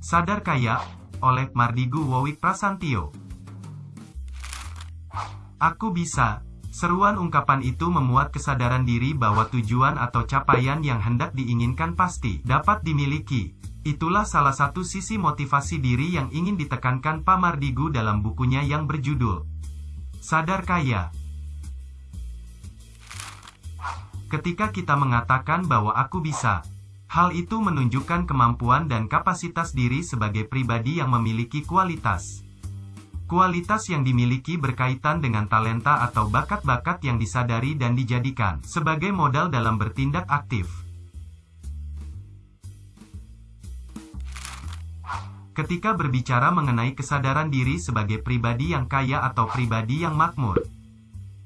Sadar Kaya, oleh Mardigu Wowik Prasantio. Aku bisa. Seruan ungkapan itu memuat kesadaran diri bahwa tujuan atau capaian yang hendak diinginkan pasti dapat dimiliki. Itulah salah satu sisi motivasi diri yang ingin ditekankan Pak Mardigu dalam bukunya yang berjudul Sadar Kaya. Ketika kita mengatakan bahwa aku bisa, hal itu menunjukkan kemampuan dan kapasitas diri sebagai pribadi yang memiliki kualitas. Kualitas yang dimiliki berkaitan dengan talenta atau bakat-bakat yang disadari dan dijadikan sebagai modal dalam bertindak aktif. Ketika berbicara mengenai kesadaran diri sebagai pribadi yang kaya atau pribadi yang makmur,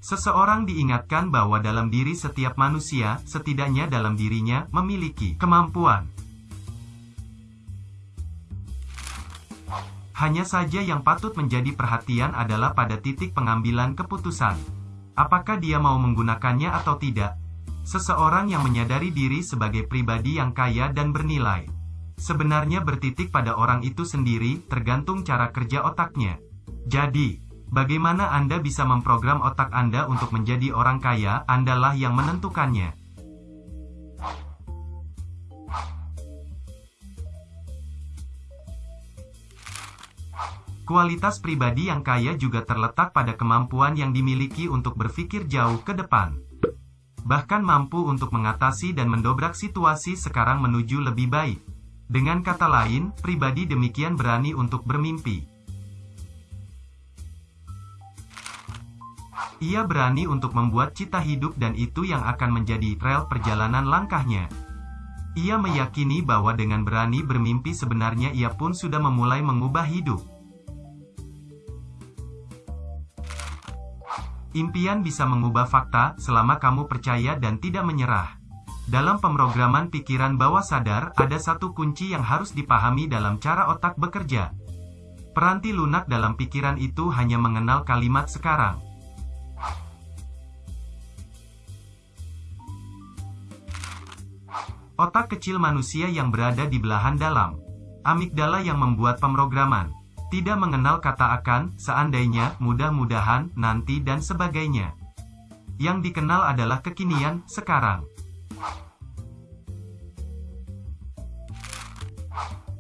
seseorang diingatkan bahwa dalam diri setiap manusia, setidaknya dalam dirinya, memiliki kemampuan Hanya saja yang patut menjadi perhatian adalah pada titik pengambilan keputusan. Apakah dia mau menggunakannya atau tidak? Seseorang yang menyadari diri sebagai pribadi yang kaya dan bernilai. Sebenarnya bertitik pada orang itu sendiri, tergantung cara kerja otaknya. Jadi, bagaimana Anda bisa memprogram otak Anda untuk menjadi orang kaya, Andalah yang menentukannya. Kualitas pribadi yang kaya juga terletak pada kemampuan yang dimiliki untuk berpikir jauh ke depan. Bahkan mampu untuk mengatasi dan mendobrak situasi sekarang menuju lebih baik. Dengan kata lain, pribadi demikian berani untuk bermimpi. Ia berani untuk membuat cita hidup dan itu yang akan menjadi rel perjalanan langkahnya. Ia meyakini bahwa dengan berani bermimpi sebenarnya ia pun sudah memulai mengubah hidup. Impian bisa mengubah fakta, selama kamu percaya dan tidak menyerah. Dalam pemrograman pikiran bawah sadar, ada satu kunci yang harus dipahami dalam cara otak bekerja. Peranti lunak dalam pikiran itu hanya mengenal kalimat sekarang. Otak kecil manusia yang berada di belahan dalam. Amigdala yang membuat pemrograman tidak mengenal kata akan, seandainya, mudah-mudahan, nanti dan sebagainya. Yang dikenal adalah kekinian, sekarang.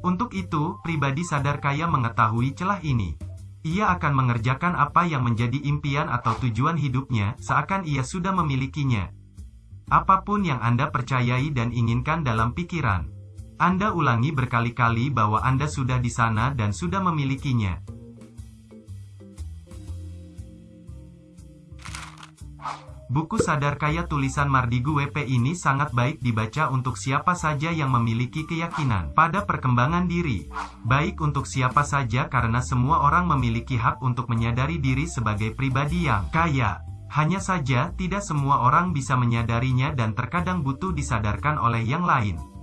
Untuk itu, pribadi sadar kaya mengetahui celah ini. Ia akan mengerjakan apa yang menjadi impian atau tujuan hidupnya, seakan ia sudah memilikinya. Apa pun yang Anda percayai dan inginkan dalam pikiran. Anda ulangi berkali-kali bahwa Anda sudah di sana dan sudah memilikinya. Buku Sadar Kaya tulisan Mardigu WP ini sangat baik dibaca untuk siapa saja yang memiliki keyakinan pada perkembangan diri. Baik untuk siapa saja karena semua orang memiliki hak untuk menyadari diri sebagai pribadi yang kaya. Hanya saja, tidak semua orang bisa menyadarinya dan terkadang butuh disadarkan oleh yang lain.